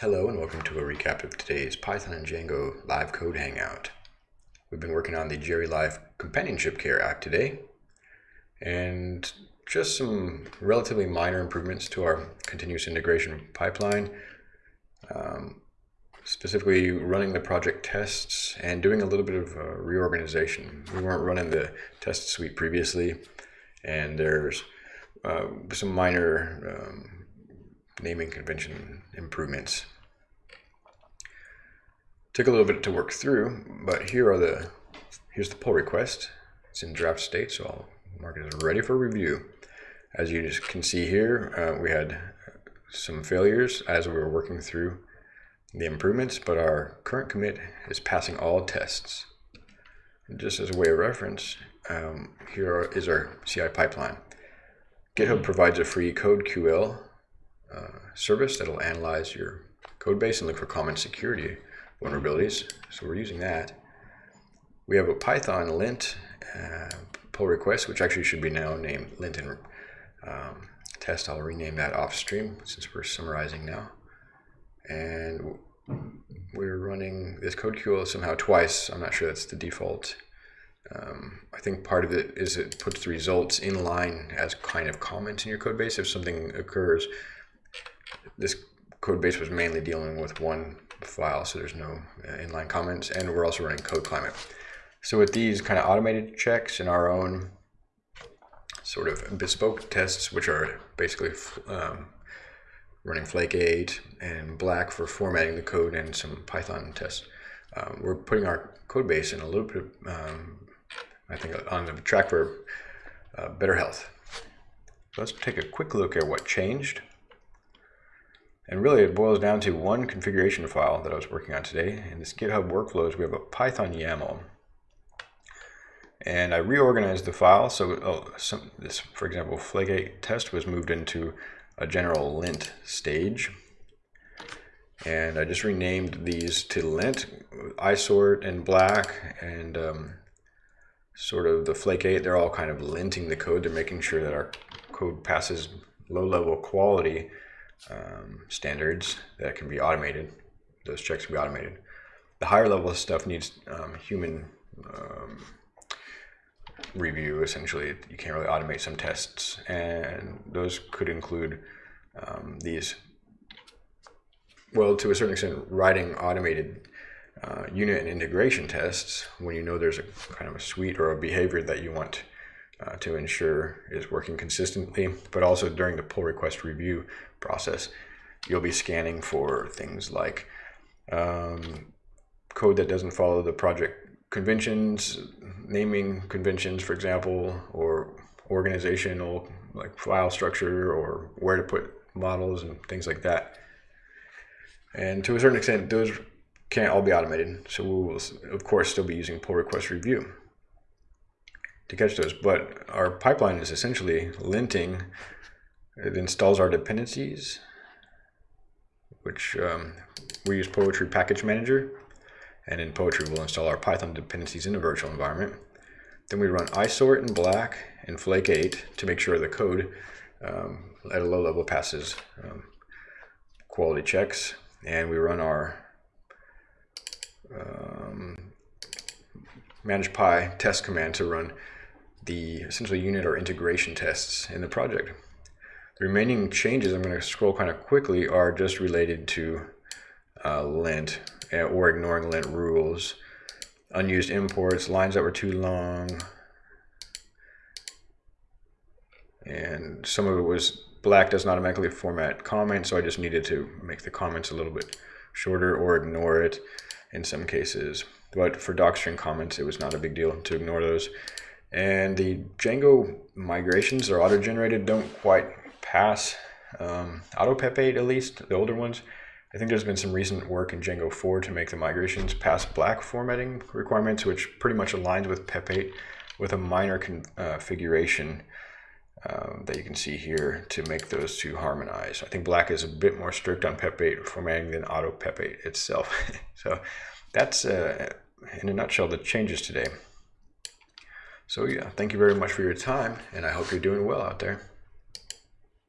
Hello and welcome to a recap of today's Python and Django live code hangout. We've been working on the GeriLife Companionship Care app today and just some relatively minor improvements to our continuous integration pipeline. Um, specifically running the project tests and doing a little bit of uh, reorganization. We weren't running the test suite previously and there's uh, some minor um, naming convention improvements. Took a little bit to work through, but here are the, here's the pull request. It's in draft state, so I'll mark it as ready for review. As you can see here, uh, we had some failures as we were working through the improvements, but our current commit is passing all tests. And just as a way of reference, um, here is our CI pipeline. GitHub provides a free CodeQL uh, service that'll analyze your code base and look for common security vulnerabilities. So we're using that. We have a Python lint uh, pull request, which actually should be now named lint and um, test. I'll rename that off stream since we're summarizing now. And we're running this CodeQL somehow twice. I'm not sure that's the default. Um, I think part of it is it puts the results in line as kind of comments in your code base if something occurs this code base was mainly dealing with one file, so there's no uh, inline comments, and we're also running code climate. So with these kind of automated checks and our own sort of bespoke tests, which are basically um, running Flake 8 and Black for formatting the code and some Python tests, um, we're putting our code base in a little bit, um, I think, on the track for uh, better health. Let's take a quick look at what changed. And really it boils down to one configuration file that I was working on today. In this GitHub workflows, we have a Python YAML. And I reorganized the file. So oh, some, this, for example, Flake test was moved into a general lint stage. And I just renamed these to lint, isort and black, and um, sort of the 8, they're all kind of linting the code. They're making sure that our code passes low level quality um, standards that can be automated. Those checks can be automated. The higher level stuff needs um, human um, review, essentially. You can't really automate some tests, and those could include um, these, well, to a certain extent, writing automated uh, unit and integration tests when you know there's a kind of a suite or a behavior that you want uh, to ensure is working consistently, but also during the pull request review process, you'll be scanning for things like um, code that doesn't follow the project conventions, naming conventions, for example, or organizational like file structure or where to put models and things like that. And to a certain extent, those can't all be automated. So we will, of course, still be using pull request review to catch those. But our pipeline is essentially linting. It installs our dependencies, which um, we use Poetry Package Manager. And in Poetry, we'll install our Python dependencies in a virtual environment. Then we run isort in black and Flake 8 to make sure the code um, at a low level passes um, quality checks. And we run our um, manage py test command to run the essentially unit or integration tests in the project. The remaining changes I'm going to scroll kind of quickly are just related to uh, lint uh, or ignoring lint rules, unused imports, lines that were too long, and some of it was black doesn't automatically format comments, so I just needed to make the comments a little bit shorter or ignore it in some cases. But for docstring comments, it was not a big deal to ignore those. And the Django migrations are auto-generated don't quite pass um, AutoPep8 at least, the older ones. I think there's been some recent work in Django 4 to make the migrations pass black formatting requirements, which pretty much aligns with PEP8 with a minor configuration uh, um, that you can see here to make those two harmonize. I think black is a bit more strict on PEP8 formatting than AutoPep8 itself. so that's, uh, in a nutshell, the changes today. So yeah, thank you very much for your time, and I hope you're doing well out there.